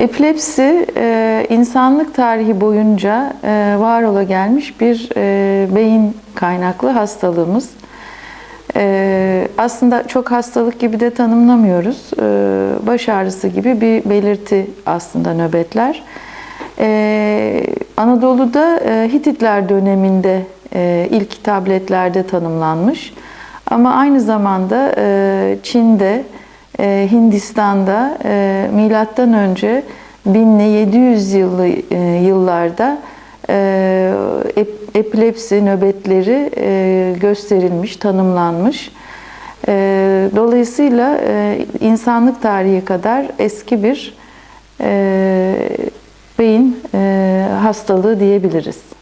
Epilepsi e, insanlık tarihi boyunca e, var ola gelmiş bir e, beyin kaynaklı hastalığımız. Aslında çok hastalık gibi de tanımlamıyoruz. Baş ağrısı gibi bir belirti aslında nöbetler. Anadolu'da Hititler döneminde ilk tabletlerde tanımlanmış. Ama aynı zamanda Çin'de, e, Hindistan'da e, milattan önce 1000'li 700 yıllı e, yıllarda e, ep- epilepsi nöbetleri e, gösterilmiş, tanımlanmış. Dolayısıyla insanlık tarihi kadar eski bir beyin hastalığı diyebiliriz.